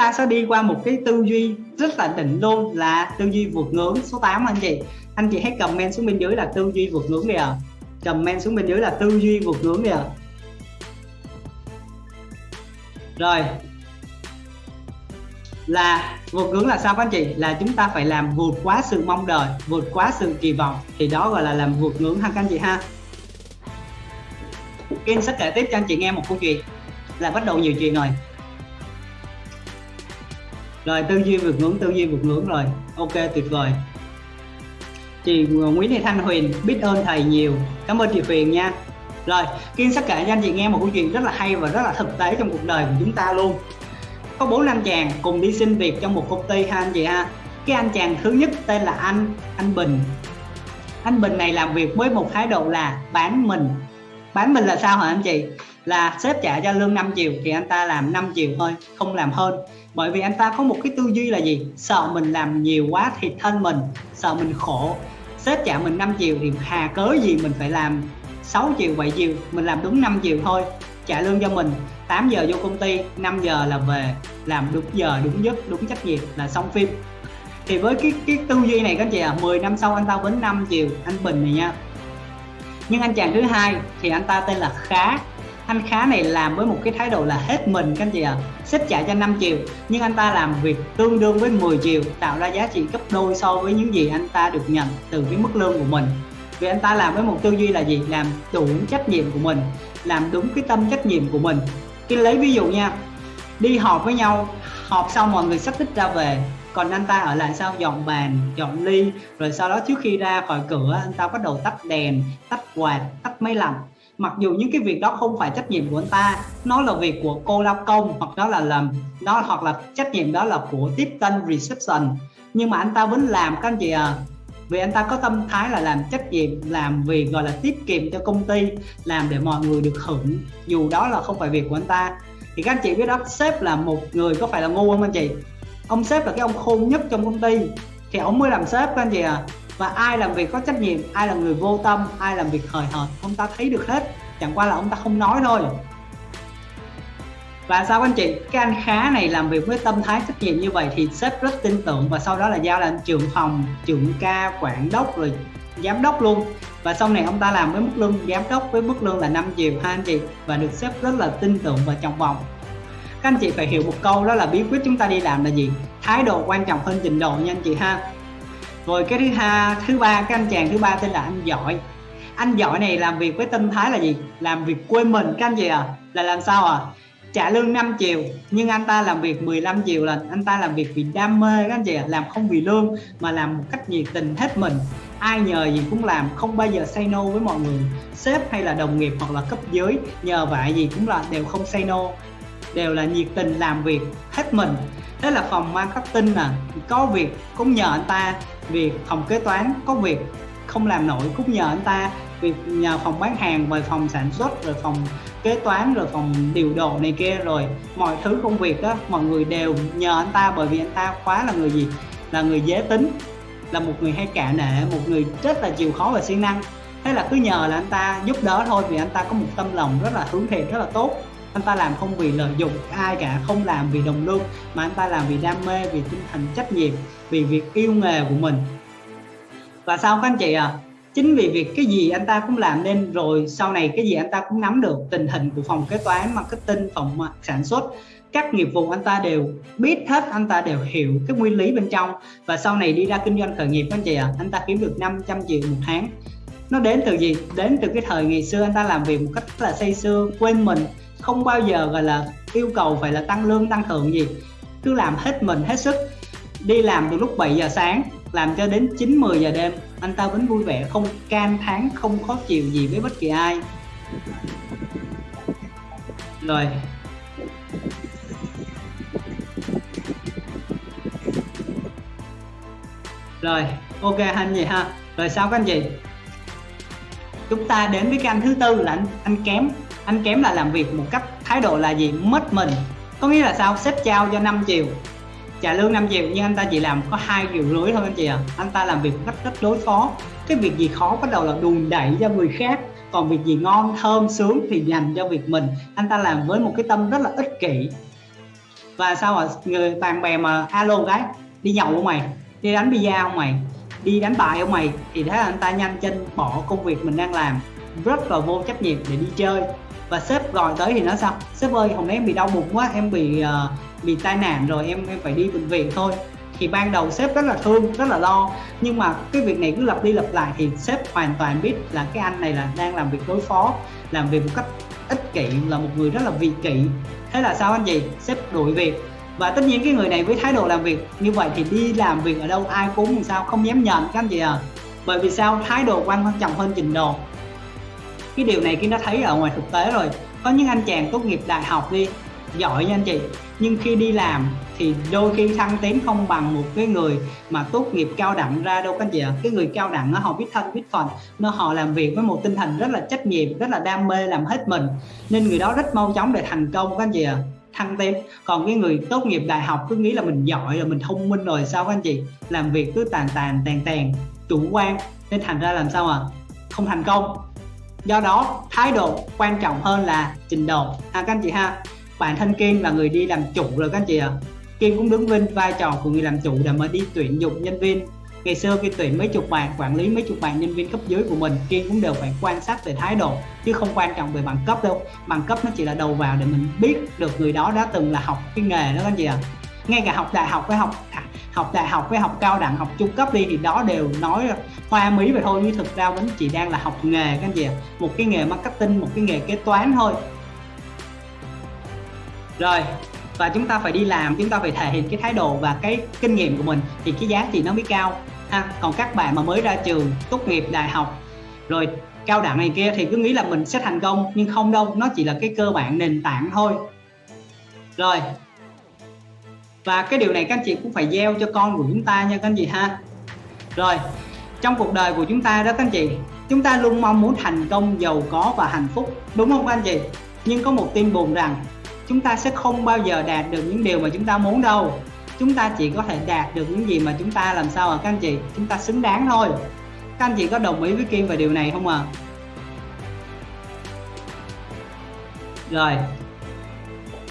ta sẽ đi qua một cái tư duy rất là định luôn là tư duy vượt ngưỡng số 8 anh chị. Anh chị hãy comment xuống bên dưới là tư duy vượt ngưỡng đi ạ. À. comment xuống bên dưới là tư duy vượt ngưỡng đi ạ. À. rồi. Là vượt ngưỡng là sao các anh chị? Là chúng ta phải làm vượt quá sự mong đợi, vượt quá sự kỳ vọng. Thì đó gọi là làm vượt ngưỡng ha các anh chị ha. Kim sẽ kể tiếp cho anh chị nghe một câu chuyện. Là bắt đầu nhiều chuyện rồi rồi, tư duy vượt ngưỡng, tư duy vượt ngưỡng rồi. Ok, tuyệt vời. Chị ờ, Nguyễn Thị Thanh Huyền biết ơn thầy nhiều. Cảm ơn chị Huyền nha. Rồi Kiên sẽ kể cho anh chị nghe một câu chuyện rất là hay và rất là thực tế trong cuộc đời của chúng ta luôn. Có bốn anh chàng cùng đi xin việc trong một công ty ha, anh chị ha. Cái anh chàng thứ nhất tên là anh anh Bình. Anh Bình này làm việc với một thái độ là bán mình. Bán mình là sao hả anh chị? Là sếp trả cho lương 5 triệu thì anh ta làm 5 triệu thôi, không làm hơn. Bởi vì anh ta có một cái tư duy là gì? Sợ mình làm nhiều quá thì thân mình, sợ mình khổ. Sếp trả mình 5 triệu thì hà cớ gì mình phải làm 6 triệu 7 triệu? Mình làm đúng 5 triệu thôi, trả lương cho mình. 8 giờ vô công ty 5 giờ là về. Làm đúng giờ, đúng giấc đúng trách nhiệm là xong phim. Thì với cái cái tư duy này các anh chị à 10 năm sau anh ta vẫn 5 triệu, anh Bình này nha. Nhưng anh chàng thứ hai thì anh ta tên là Khá anh Khá này làm với một cái thái độ là hết mình các anh chị ạ. À. xếp trả cho 5 triệu, nhưng anh ta làm việc tương đương với 10 triệu, tạo ra giá trị gấp đôi so với những gì anh ta được nhận từ cái mức lương của mình. Vì anh ta làm với một tư duy là gì? Làm đúng trách nhiệm của mình, làm đúng cái tâm trách nhiệm của mình. Cái lấy ví dụ nha, đi họp với nhau, họp xong mọi người sắp tích ra về, còn anh ta ở lại sao dọn bàn, dọn ly, rồi sau đó trước khi ra khỏi cửa, anh ta bắt đầu tắt đèn, tắt quạt, tắt máy lạnh mặc dù những cái việc đó không phải trách nhiệm của anh ta, nó là việc của cô lao công, hoặc đó là làm nó hoặc là trách nhiệm đó là của tiếp tân reception. Nhưng mà anh ta vẫn làm, các anh chị à vì anh ta có tâm thái là làm trách nhiệm, làm việc, gọi là tiết kiệm cho công ty, làm để mọi người được hưởng. Dù đó là không phải việc của anh ta. Thì các anh chị biết đó, sếp là một người có phải là ngu không anh chị? Ông sếp là cái ông khôn nhất trong công ty. Thì ông mới làm sếp, các anh chị à và ai làm việc có trách nhiệm, ai là người vô tâm, ai làm việc hời hợt, ông ta thấy được hết. Chẳng qua là ông ta không nói thôi. Và sao anh chị? Cái anh khá này làm việc với tâm thái trách nhiệm như vậy thì sếp rất tin tưởng. Và sau đó là giao là trưởng phòng, trưởng ca, quản đốc, rồi giám đốc luôn. Và sau này ông ta làm với mức lương, giám đốc với mức lương là 5 triệu, ha anh chị? Và được sếp rất là tin tưởng và trọng vọng. Các anh chị phải hiểu một câu đó là bí quyết chúng ta đi làm là gì? Thái độ quan trọng hơn trình độ nha anh chị ha rồi cái thứ hai thứ ba, cái anh chàng thứ ba tên là anh giỏi. Anh giỏi này làm việc với tâm thái là gì? Làm việc quên mình. Các anh chị à? Là làm sao à? Trả lương 5 triệu, nhưng anh ta làm việc 15 triệu lần. Anh ta làm việc vì đam mê các anh chị à? Làm không vì lương, mà làm một cách nhiệt tình, hết mình. Ai nhờ gì cũng làm, không bao giờ say no với mọi người. Sếp hay là đồng nghiệp hoặc là cấp dưới, nhờ vậy gì cũng là đều không say no. Đều là nhiệt tình, làm việc, hết mình. Đó là phòng marketing nè, có việc cũng nhờ anh ta việc phòng kế toán có việc, không làm nổi cũng nhờ anh ta. Việc nhờ phòng bán hàng, rồi phòng sản xuất, rồi phòng kế toán, rồi phòng điều độ này kia, rồi mọi thứ công việc đó, mọi người đều nhờ anh ta bởi vì anh ta quá là người gì? Là người dễ tính, là một người hay cả nệ, một người rất là chịu khó và siêng năng. Thế là cứ nhờ là anh ta giúp đỡ thôi vì anh ta có một tâm lòng rất là hướng thiện, rất là tốt anh ta làm không vì lợi dụng ai cả không làm vì đồng lương mà anh ta làm vì đam mê vì tinh thần trách nhiệm vì việc yêu nghề của mình. Và sao các anh chị à chính vì việc cái gì anh ta cũng làm nên rồi sau này cái gì anh ta cũng nắm được tình hình của phòng kế toán marketing phòng sản xuất các nghiệp vụ anh ta đều biết hết anh ta đều hiểu cái nguyên lý bên trong. Và sau này đi ra kinh doanh khởi nghiệp anh chị ạ à, anh ta kiếm được 500 triệu một tháng. Nó đến từ gì? Đến từ cái thời ngày xưa anh ta làm việc một cách rất là say sưa quên mình không bao giờ, gọi là, yêu cầu phải là tăng lương, tăng thưởng gì. Cứ làm hết mình, hết sức. Đi làm từ lúc 7 giờ sáng, làm cho đến 9 10 giờ đêm. Anh ta vẫn vui vẻ, không can thán, không khó chịu gì với bất kỳ ai. Rồi. Rồi, ok anh gì ha. Rồi sao các anh chị? Chúng ta đến với cái anh thứ tư là anh anh kém anh kém là làm việc một cách thái độ là gì? Mất mình. Có nghĩa là sao? Sếp trao cho 5 triệu. Trả lương 5 triệu, nhưng anh ta chỉ làm có hai triệu rưỡi thôi anh chị ạ. À. anh ta làm việc một cách rất đối phó. Cái việc gì khó bắt đầu là đùn đẩy cho người khác. Còn việc gì ngon, thơm, sướng thì dành cho việc mình. Anh ta làm với một cái tâm rất là ích kỷ. Và sao mà người, bạn bè mà, alo cái, đi nhậu không mày? Đi đánh bia không mày? Đi đánh bài không mày? Thì thế là anh ta nhanh chân bỏ công việc mình đang làm. Rất là vô trách nhiệm để đi chơi và sếp gọi tới thì nói sao? Sếp ơi hôm nay em bị đau bụng quá em bị uh, bị tai nạn rồi em em phải đi bệnh viện thôi. Thì ban đầu sếp rất là thương rất là lo. Nhưng mà cái việc này cứ lặp đi lặp lại thì sếp hoàn toàn biết là cái anh này là đang làm việc đối phó làm việc một cách ích kỷ là một người rất là vị kỷ. Thế là sao anh chị? Sếp đuổi việc. Và tất nhiên cái người này với thái độ làm việc như vậy thì đi làm việc ở đâu ai cũng làm sao không dám nhận các anh chị à bởi vì sao? Thái độ quan trọng hơn trình độ cái điều này khi nó thấy ở ngoài thực tế rồi, có những anh chàng tốt nghiệp đại học đi, giỏi nha anh chị. Nhưng khi đi làm thì đôi khi thăng tiến không bằng một cái người mà tốt nghiệp cao đẳng ra đâu các anh chị ạ. Cái người cao đẳng nó họ biết thân, biết phận nó họ làm việc với một tinh thần rất là trách nhiệm, rất là đam mê làm hết mình. Nên người đó rất mau chóng để thành công các anh chị ạ, thăng tiến. Còn cái người tốt nghiệp đại học cứ nghĩ là mình giỏi rồi, mình thông minh rồi, sao các anh chị? Làm việc cứ tàn tàn tàn tàn, chủ quan. Nên thành ra làm sao à không thành công do đó, thái độ quan trọng hơn là trình độ ha các anh chị ha, bản thân Kiên là người đi làm chủ rồi các anh chị ạ à. Kiên cũng đứng vinh vai trò của người làm chủ để mà đi tuyển dụng nhân viên ngày xưa khi tuyển mấy chục bạn, quản lý mấy chục bạn nhân viên cấp dưới của mình Kiên cũng đều phải quan sát về thái độ, chứ không quan trọng về bằng cấp đâu bằng cấp nó chỉ là đầu vào để mình biết được người đó đã từng là học cái nghề đó các anh chị ạ à ngay cả học đại học với học à, học đại học với học cao đẳng, học trung cấp đi thì đó đều nói hoa mỹ vậy thôi. Nhưng thực ra vẫn chỉ đang là học nghề các anh chị ạ. Một cái nghề marketing, một cái nghề kế toán thôi. Rồi, và chúng ta phải đi làm, chúng ta phải thể hiện cái thái độ và cái kinh nghiệm của mình thì cái giá trị nó mới cao. Ha, còn các bạn mà mới ra trường, tốt nghiệp đại học, rồi cao đẳng này kia thì cứ nghĩ là mình sẽ thành công, nhưng không đâu, nó chỉ là cái cơ bản nền tảng thôi. Rồi và cái điều này các anh chị cũng phải gieo cho con của chúng ta nha các anh chị ha. Rồi, trong cuộc đời của chúng ta đó các anh chị, chúng ta luôn mong muốn thành công, giàu có và hạnh phúc, đúng không các anh chị? Nhưng có một tin buồn rằng, chúng ta sẽ không bao giờ đạt được những điều mà chúng ta muốn đâu. Chúng ta chỉ có thể đạt được những gì mà chúng ta làm sao à các anh chị? Chúng ta xứng đáng thôi. Các anh chị có đồng ý với Kim về điều này không à rồi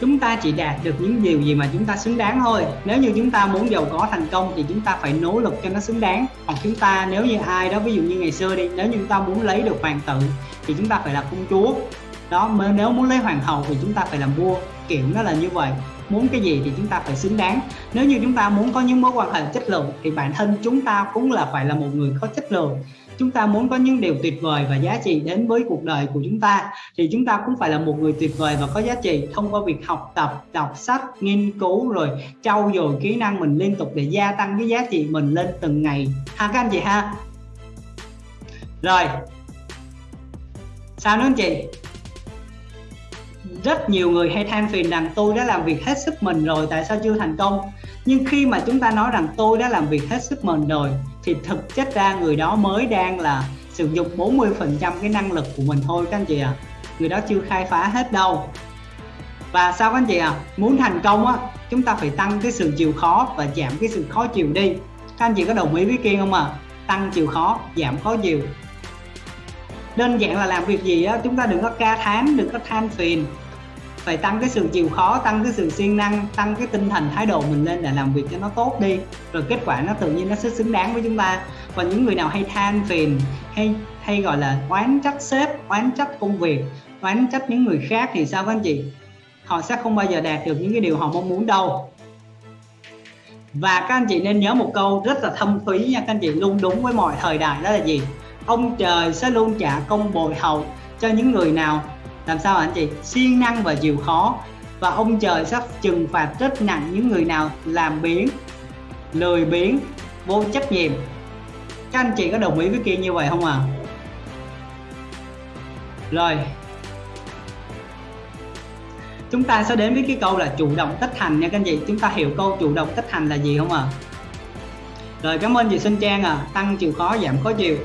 chúng ta chỉ đạt được những điều gì mà chúng ta xứng đáng thôi nếu như chúng ta muốn giàu có thành công thì chúng ta phải nỗ lực cho nó xứng đáng hoặc chúng ta nếu như ai đó ví dụ như ngày xưa đi nếu như chúng ta muốn lấy được hoàng tử thì chúng ta phải là công chúa đó nếu muốn lấy hoàng hậu thì chúng ta phải làm vua kiểu nó là như vậy muốn cái gì thì chúng ta phải xứng đáng nếu như chúng ta muốn có những mối quan hệ chất lượng thì bản thân chúng ta cũng là phải là một người có chất lượng chúng ta muốn có những điều tuyệt vời và giá trị đến với cuộc đời của chúng ta, thì chúng ta cũng phải là một người tuyệt vời và có giá trị. Thông qua việc học tập, đọc sách, nghiên cứu, rồi trau dồi kỹ năng mình liên tục để gia tăng cái giá trị mình lên từng ngày. Ha, các anh chị ha? Rồi. Sao nữa anh chị? Rất nhiều người hay than phiền rằng tôi đã làm việc hết sức mình rồi, tại sao chưa thành công? Nhưng khi mà chúng ta nói rằng tôi đã làm việc hết sức mình rồi thì thực chất ra người đó mới đang là sử dụng 40 phần trăm cái năng lực của mình thôi các anh chị ạ à. người đó chưa khai phá hết đâu và sao các anh chị ạ à? muốn thành công á, chúng ta phải tăng cái sự chịu khó và giảm cái sự khó chịu đi các anh chị có đồng ý với kiên không ạ à? tăng chịu khó, giảm khó chịu đơn giản là làm việc gì á, chúng ta đừng có ca thán, đừng có than phiền phải tăng cái sự chịu khó, tăng cái sự siêng năng, tăng cái tinh thần, thái độ mình lên để làm việc cho nó tốt đi. Rồi kết quả nó tự nhiên nó sẽ xứng đáng với chúng ta. Còn những người nào hay than phiền, hay hay gọi là oán trách sếp, oán trách công việc, oán trách những người khác thì sao các anh chị? Họ sẽ không bao giờ đạt được những cái điều họ mong muốn đâu. Và các anh chị nên nhớ một câu rất là thâm thúy nha các anh chị, luôn đúng với mọi thời đại đó là gì? Ông trời sẽ luôn trả công bồi hậu cho những người nào làm sao anh chị? Siêng năng và chịu khó. Và ông trời sắp trừng phạt rất nặng những người nào làm biến, lười biếng vô trách nhiệm. Các anh chị có đồng ý với kia như vậy không à rồi. Chúng ta sẽ đến với cái câu là chủ động tích thành nha các anh chị. Chúng ta hiểu câu chủ động tích thành là gì không à rồi, cảm ơn chị Xuân Trang à tăng chịu khó, giảm khó chịu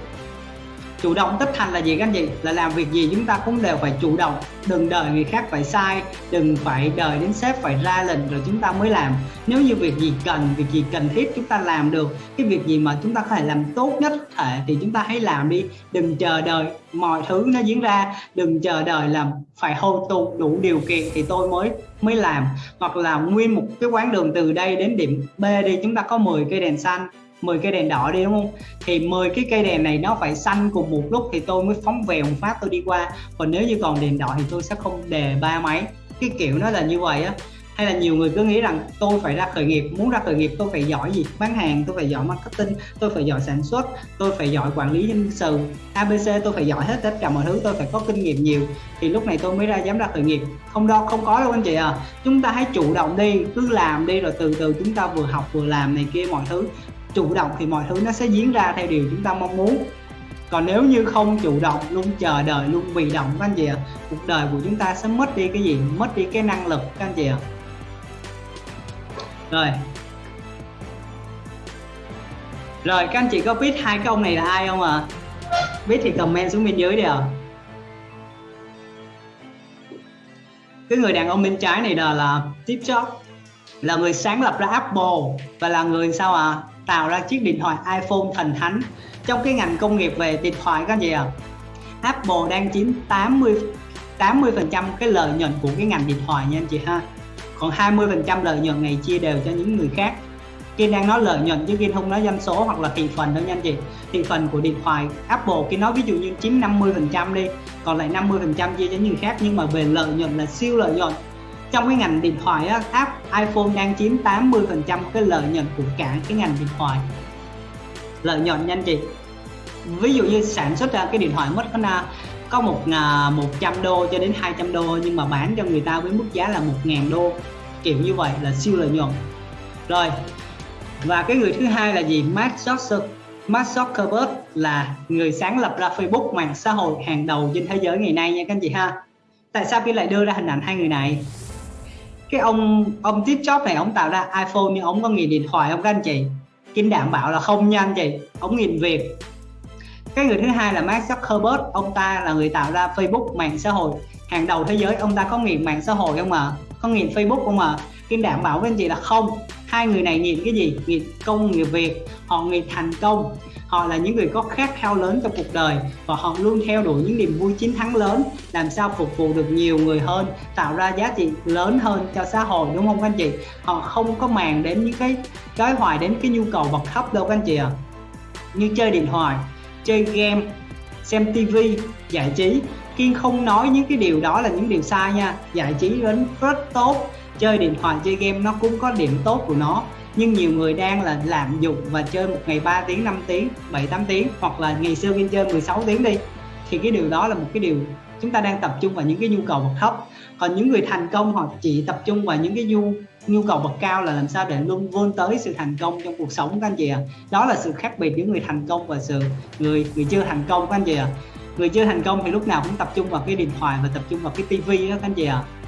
chủ động tích thành là gì các anh chị? Là làm việc gì chúng ta cũng đều phải chủ động. Đừng đợi người khác phải sai, đừng phải đợi đến sếp phải ra lệnh rồi chúng ta mới làm. Nếu như việc gì cần, việc gì cần thiết chúng ta làm được, cái việc gì mà chúng ta có thể làm tốt nhất thể thì chúng ta hãy làm đi. Đừng chờ đợi mọi thứ nó diễn ra, đừng chờ đợi làm phải hô tụ đủ điều kiện thì tôi mới mới làm. Hoặc là nguyên một cái quán đường từ đây đến điểm B đi, chúng ta có 10 cây đèn xanh. 10 cây đèn đỏ đi, đúng không? Thì 10 cái cây đèn này nó phải xanh cùng một lúc thì tôi mới phóng về một phát tôi đi qua. Còn nếu như còn đèn đỏ thì tôi sẽ không đề ba máy. Cái kiểu nó là như vậy á. Hay là nhiều người cứ nghĩ rằng tôi phải ra khởi nghiệp, muốn ra khởi nghiệp tôi phải giỏi gì? Bán hàng, tôi phải giỏi marketing, tôi phải giỏi sản xuất, tôi phải giỏi quản lý nhân sự abc tôi phải giỏi hết tất cả mọi thứ, tôi phải có kinh nghiệm nhiều. Thì lúc này tôi mới ra dám ra khởi nghiệp. Không đâu, không có đâu anh chị à chúng ta hãy chủ động đi, cứ làm đi rồi từ từ chúng ta vừa học vừa làm này kia mọi thứ chủ động thì mọi thứ nó sẽ diễn ra theo điều chúng ta mong muốn còn nếu như không chủ động luôn chờ đợi luôn bị động các anh chị ạ à, cuộc đời của chúng ta sẽ mất đi cái gì mất đi cái năng lực các anh chị ạ à. rồi rồi các anh chị có biết hai cái ông này là ai không ạ à? biết thì comment xuống bên dưới đi ạ à. cái người đàn ông bên trái này là, là Steve Jobs là người sáng lập ra Apple và là người sao à tạo ra chiếc điện thoại iPhone thần thánh. Trong cái ngành công nghiệp về điện thoại các gì à Apple đang chiếm 80 80 phần trăm cái lợi nhuận của cái ngành điện thoại nha anh chị ha. Còn 20 phần trăm lợi nhuận này chia đều cho những người khác. Kiên đang nói lợi nhuận chứ Kiên không nói doanh số hoặc là thị phần đâu nha anh chị. Thị phần của điện thoại Apple, Kiên nói ví dụ như chiếm 50 phần trăm đi, còn lại 50 phần trăm chia cho những người khác. Nhưng mà về lợi nhuận là siêu lợi nhuận trong cái ngành điện thoại á, app iPhone đang chiếm 80 phần trăm cái lợi nhuận của cả cái ngành điện thoại. Lợi nhuận nhanh chị. Ví dụ như sản xuất ra cái điện thoại mất có có một à, một trăm đô cho đến 200 đô nhưng mà bán cho người ta với mức giá là một ngàn đô. Kiểu như vậy là siêu lợi nhuận. Rồi và cái người thứ hai là gì? Mark Zuckerberg. Mark Zuckerberg là người sáng lập ra Facebook mạng xã hội hàng đầu trên thế giới ngày nay nha các anh chị ha. Tại sao bây lại đưa ra hình ảnh hai người này? Cái ông ông Steve Jobs này, ông tạo ra iPhone nhưng ông có nghiền điện thoại không các anh chị? Kim đảm bảo là không nha anh chị, ông nghiền việc cái người thứ hai là Mark Zuckerberg, ông ta là người tạo ra Facebook, mạng xã hội. Hàng đầu thế giới, ông ta có nghiền mạng xã hội không mà có nghiền Facebook không mà Kim đảm bảo với anh chị là không hai người này nghiền cái gì? Nghiền công nghiệp việc họ nghiền thành công. Họ là những người có khát khao lớn trong cuộc đời và họ luôn theo đuổi những niềm vui chiến thắng lớn, làm sao phục vụ được nhiều người hơn, tạo ra giá trị lớn hơn cho xã hội, đúng không các anh chị? Họ không có màng đến những cái cái hoài đến cái nhu cầu vật thấp đâu các anh chị ạ. À. như chơi điện thoại, chơi game xem tivi giải trí. Kiên không nói những cái điều đó là những điều sai nha. Giải trí đến rất tốt. Chơi điện thoại, chơi game nó cũng có điểm tốt của nó. Nhưng nhiều người đang là lạm dụng và chơi một ngày 3 tiếng 5 tiếng 7 8 tiếng hoặc là ngày xưa game chơi 16 tiếng đi. Thì cái điều đó là một cái điều chúng ta đang tập trung vào những cái nhu cầu bậc thấp còn những người thành công họ chỉ tập trung vào những cái nhu nhu cầu bậc cao là làm sao để luôn vươn tới sự thành công trong cuộc sống các anh chị ạ à. đó là sự khác biệt giữa người thành công và sự người người chưa thành công các anh chị ạ à. người chưa thành công thì lúc nào cũng tập trung vào cái điện thoại và tập trung vào cái tivi đó các anh chị ạ à